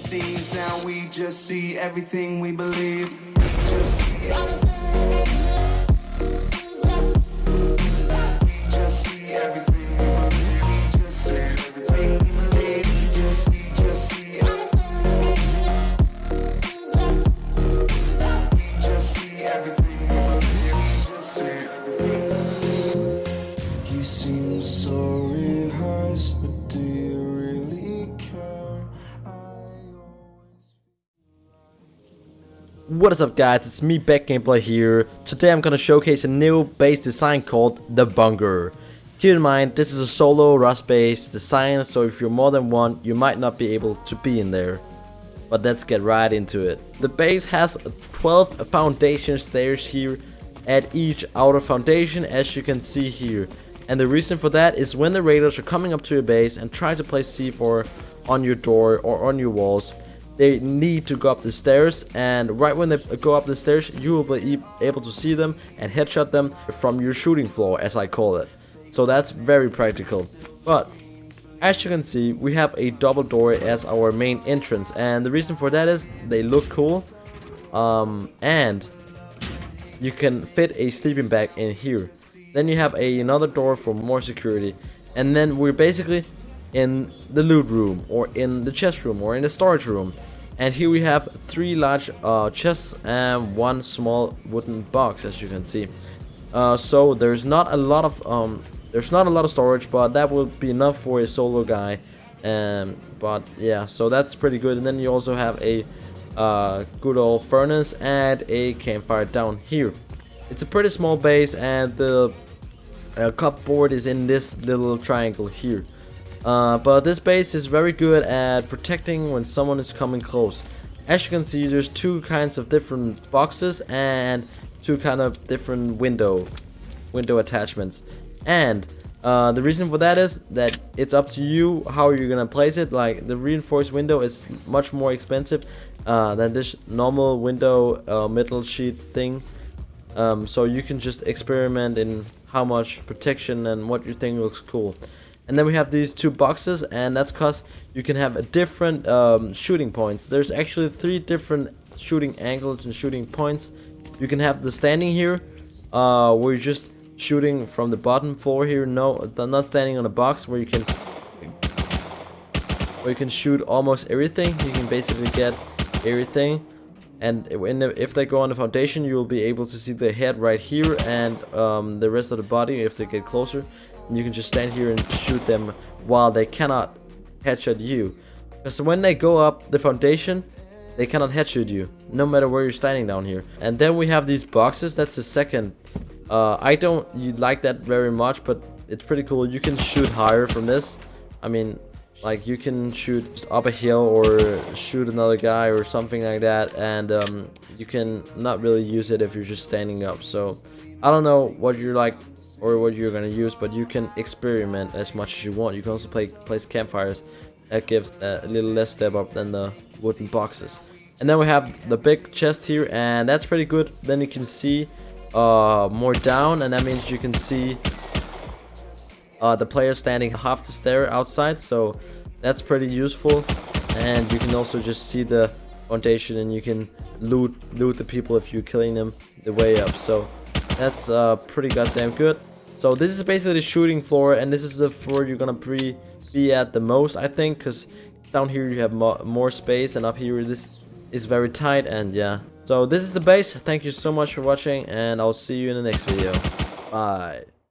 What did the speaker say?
scenes. Now we just see everything we believe. Just see We What is up guys, it's me Back Gameplay here. Today I'm gonna showcase a new base design called the Bunker. Keep in mind, this is a solo Rust base design, so if you're more than one, you might not be able to be in there. But let's get right into it. The base has 12 foundation stairs here at each outer foundation as you can see here. And the reason for that is when the raiders are coming up to your base and try to place C4 on your door or on your walls, they need to go up the stairs and right when they go up the stairs you will be able to see them and headshot them from your shooting floor as I call it. So that's very practical. But as you can see, we have a double door as our main entrance, and the reason for that is they look cool, um, and you can fit a sleeping bag in here. Then you have a, another door for more security, and then we're basically in the loot room, or in the chest room, or in the storage room. And here we have three large uh, chests and one small wooden box, as you can see. Uh, so there's not a lot of um, there's not a lot of storage, but that will be enough for a solo guy. Um, but yeah, so that's pretty good. And then you also have a uh, good old furnace and a campfire down here. It's a pretty small base, and the uh, cupboard is in this little triangle here. Uh, but this base is very good at protecting when someone is coming close. As you can see, there's two kinds of different boxes and two kind of different window window attachments. And uh, the reason for that is that it's up to you how you're gonna place it. Like the reinforced window is much more expensive uh, than this normal window uh, metal sheet thing. Um, so you can just experiment in how much protection and what you think looks cool. And then we have these two boxes, and that's cause you can have a different um, shooting points. There's actually three different shooting angles and shooting points. You can have the standing here, uh, where you're just shooting from the bottom floor here. No, not standing on a box where you can where you can shoot almost everything. You can basically get everything. And the, if they go on the foundation, you will be able to see the head right here and um, the rest of the body if they get closer. You can just stand here and shoot them while they cannot headshot you. Because when they go up the foundation, they cannot headshot you, no matter where you're standing down here. And then we have these boxes. That's the second. Uh, I don't you like that very much, but it's pretty cool. You can shoot higher from this. I mean, like you can shoot up a hill or shoot another guy or something like that and um, you can not really use it if you're just standing up so I don't know what you're like or what you're gonna use but you can experiment as much as you want. You can also play place campfires that gives a little less step up than the wooden boxes. And then we have the big chest here and that's pretty good. Then you can see uh, more down and that means you can see uh, the player standing half the stair outside so that's pretty useful. And you can also just see the foundation and you can loot loot the people if you're killing them the way up. So that's uh, pretty goddamn good so this is basically the shooting floor and this is the floor you're gonna be be at the most I think because down here you have mo more space and up here this is very tight and yeah. So this is the base. Thank you so much for watching and I'll see you in the next video. Bye